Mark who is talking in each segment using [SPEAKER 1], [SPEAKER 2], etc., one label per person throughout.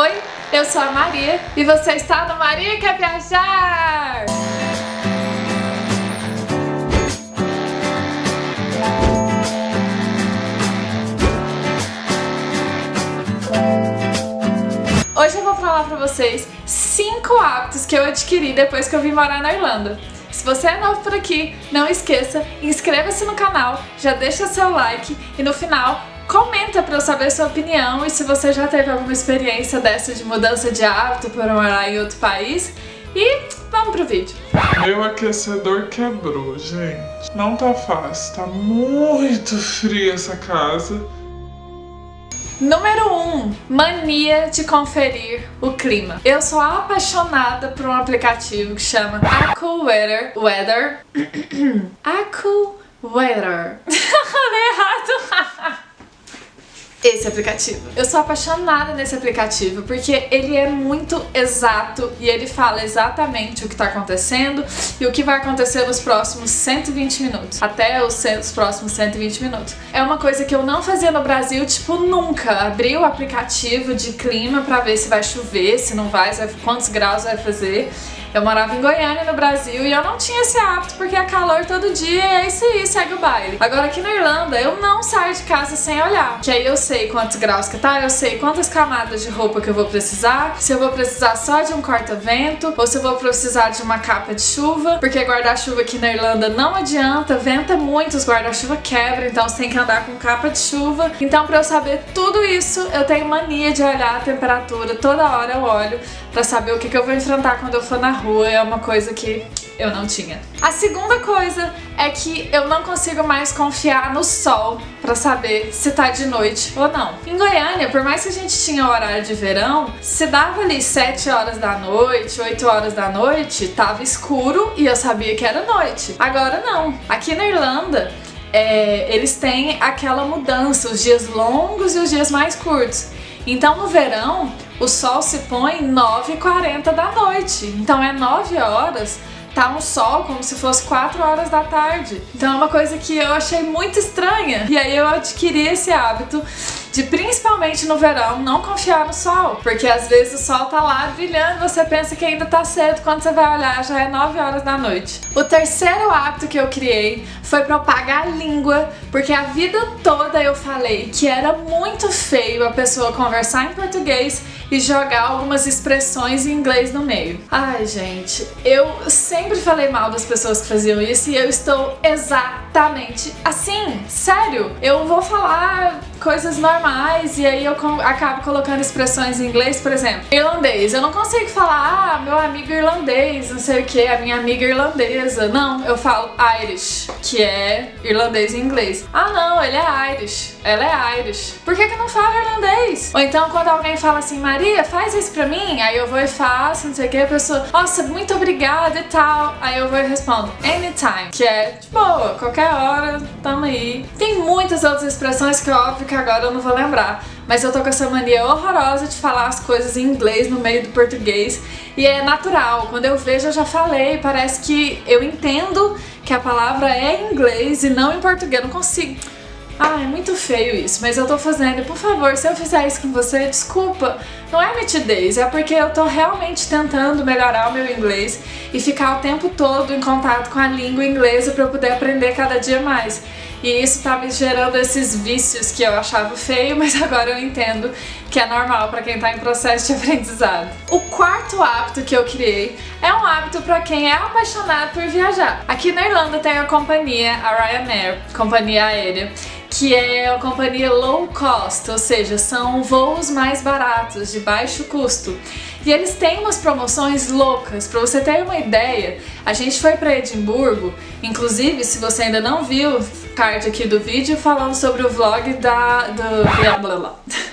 [SPEAKER 1] Oi, eu sou a Maria e você está no Maria Quer Viajar! Hoje eu vou falar pra vocês 5 hábitos que eu adquiri depois que eu vim morar na Irlanda. Se você é novo por aqui, não esqueça, inscreva-se no canal, já deixa seu like e no final Comenta pra eu saber sua opinião e se você já teve alguma experiência dessa de mudança de hábito por morar em outro país. E vamos pro vídeo.
[SPEAKER 2] Meu aquecedor quebrou, gente. Não tá fácil, tá muito fria essa casa.
[SPEAKER 1] Número 1. Um, mania de conferir o clima. Eu sou apaixonada por um aplicativo que chama AccuWeather. Weather. AccuWeather. Falei errado. Esse aplicativo. Eu sou apaixonada nesse aplicativo porque ele é muito exato e ele fala exatamente o que está acontecendo e o que vai acontecer nos próximos 120 minutos, até os, os próximos 120 minutos. É uma coisa que eu não fazia no Brasil, tipo, nunca. Abri o aplicativo de clima para ver se vai chover, se não vai, quantos graus vai fazer. Eu morava em Goiânia, no Brasil, e eu não tinha esse hábito porque é calor todo dia e é isso aí, segue o baile. Agora aqui na Irlanda, eu não saio de casa sem olhar, que aí eu sei quantos graus que tá, eu sei quantas camadas de roupa que eu vou precisar, se eu vou precisar só de um corta-vento, ou se eu vou precisar de uma capa de chuva, porque guarda-chuva aqui na Irlanda não adianta, venta muito, os guarda-chuva quebram, então você tem que andar com capa de chuva. Então pra eu saber tudo isso, eu tenho mania de olhar a temperatura, toda hora eu olho pra saber o que, que eu vou enfrentar quando eu for na rua, é uma coisa que eu não tinha. A segunda coisa é que eu não consigo mais confiar no sol pra saber se tá de noite ou não. Em Goiânia, por mais que a gente tinha horário de verão, se dava ali 7 horas da noite, 8 horas da noite, tava escuro e eu sabia que era noite. Agora não. Aqui na Irlanda, é, eles têm aquela mudança, os dias longos e os dias mais curtos. Então no verão, o sol se põe 9h40 da noite. Então é 9 horas, tá um sol como se fosse 4 horas da tarde. Então é uma coisa que eu achei muito estranha. E aí eu adquiri esse hábito de principalmente no verão não confiar no sol, porque às vezes o sol tá lá brilhando, você pensa que ainda tá cedo, quando você vai olhar já é 9 horas da noite. O terceiro hábito que eu criei foi pra eu pagar a língua, porque a vida toda eu falei que era muito feio a pessoa conversar em português e jogar algumas expressões em inglês no meio. Ai, gente, eu sempre falei mal das pessoas que faziam isso e eu estou exatamente assim, sério. Eu vou falar coisas normais e aí eu acabo colocando expressões em inglês, por exemplo, irlandês. Eu não consigo falar, ah, meu amigo irlandês, não sei o que, a minha amiga irlandesa. Não, eu falo Irish, que é irlandês em inglês. Ah não, ele é Irish, ela é Irish. Por que que não fala irlandês? Ou então quando alguém fala assim, Maria, faz isso pra mim, aí eu vou e faço, não sei o que, a pessoa, nossa, muito obrigada e tal. Aí eu vou e respondo, anytime, que é de boa, qualquer hora, tamo aí. Tem muitas outras expressões que óbvio que agora eu não vou lembrar. Mas eu tô com essa mania horrorosa de falar as coisas em inglês no meio do português. E é natural, quando eu vejo eu já falei, parece que eu entendo que a palavra é em inglês e não em português, eu não consigo... Ah, é muito feio isso, mas eu tô fazendo. Por favor, se eu fizer isso com você, desculpa. Não é mitidez, é porque eu tô realmente tentando melhorar o meu inglês e ficar o tempo todo em contato com a língua inglesa para eu poder aprender cada dia mais. E isso tá me gerando esses vícios que eu achava feio, mas agora eu entendo que é normal para quem tá em processo de aprendizado. O quarto hábito que eu criei é um hábito para quem é apaixonado por viajar. Aqui na Irlanda tem a companhia, a Ryanair, companhia aérea, que é a companhia low cost, ou seja, são voos mais baratos, de baixo custo. E eles têm umas promoções loucas, pra você ter uma ideia, a gente foi pra Edimburgo, inclusive se você ainda não viu, card aqui do vídeo falando sobre o vlog da... do... blá blá blá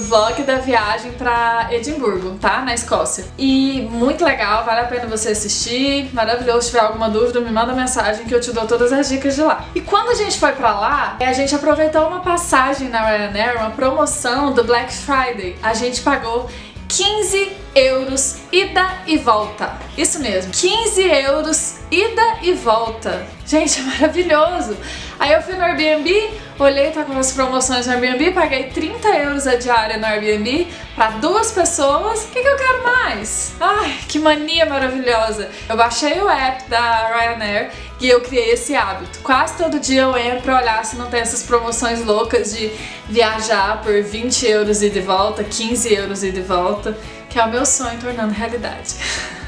[SPEAKER 1] vlog da viagem pra Edimburgo, tá? Na Escócia. E muito legal, vale a pena você assistir, maravilhoso. Se tiver alguma dúvida, me manda mensagem que eu te dou todas as dicas de lá. E quando a gente foi pra lá, a gente aproveitou uma passagem na Ryanair, uma promoção do Black Friday. A gente pagou 15 euros ida e volta. Isso mesmo, 15 euros ida e volta. Gente, é maravilhoso. Aí eu fui no Airbnb, olhei, tá com as promoções no Airbnb, paguei 30 euros a diária no Airbnb para duas pessoas. O que, que eu quero mais? Ai, que mania maravilhosa. Eu baixei o app da Ryanair e eu criei esse hábito. Quase todo dia eu entro pra olhar se não tem essas promoções loucas de viajar por 20 euros e de volta, 15 euros e de volta, que é o meu sonho tornando realidade.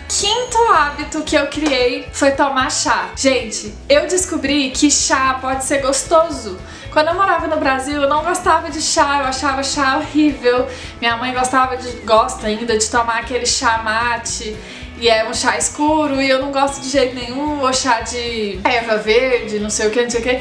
[SPEAKER 1] quinto hábito que eu criei foi tomar chá. Gente, eu descobri que chá pode ser gostoso. Quando eu morava no Brasil, eu não gostava de chá, eu achava chá horrível. Minha mãe gostava de, gosta ainda de tomar aquele chá mate e é um chá escuro e eu não gosto de jeito nenhum, ou chá de erva verde, não sei o que, não sei o que.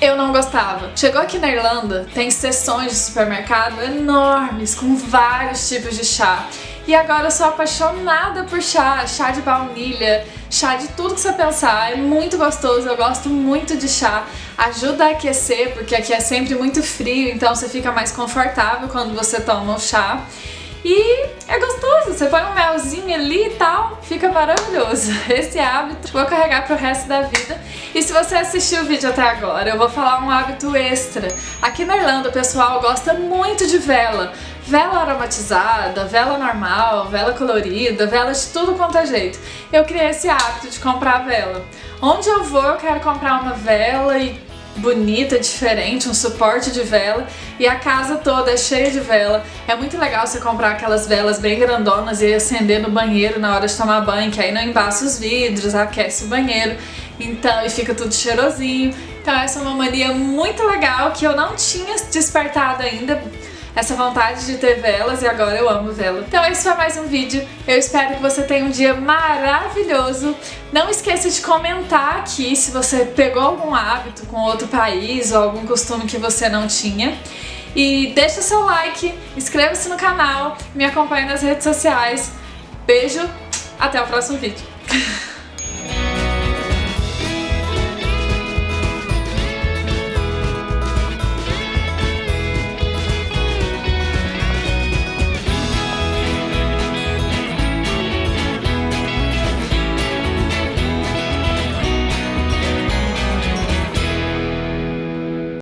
[SPEAKER 1] Eu não gostava. Chegou aqui na Irlanda, tem seções de supermercado enormes com vários tipos de chá. E agora eu sou apaixonada por chá, chá de baunilha, chá de tudo que você pensar, é muito gostoso, eu gosto muito de chá, ajuda a aquecer, porque aqui é sempre muito frio, então você fica mais confortável quando você toma o chá. E é gostoso, você põe um melzinho ali e tal, fica maravilhoso. Esse hábito vou carregar pro resto da vida. E se você assistiu o vídeo até agora, eu vou falar um hábito extra. Aqui na Irlanda o pessoal gosta muito de vela. Vela aromatizada, vela normal, vela colorida, vela de tudo quanto é jeito. Eu criei esse hábito de comprar vela. Onde eu vou eu quero comprar uma vela e bonita, diferente, um suporte de vela e a casa toda é cheia de vela. É muito legal você comprar aquelas velas bem grandonas e acender no banheiro na hora de tomar banho, que aí não embaça os vidros, aquece o banheiro, então e fica tudo cheirosinho. Então essa é uma mania muito legal que eu não tinha despertado ainda, essa vontade de ter velas e agora eu amo vela. Então esse foi mais um vídeo, eu espero que você tenha um dia maravilhoso. Não esqueça de comentar aqui se você pegou algum hábito com outro país ou algum costume que você não tinha. E deixa seu like, inscreva-se no canal, me acompanhe nas redes sociais. Beijo, até o próximo vídeo.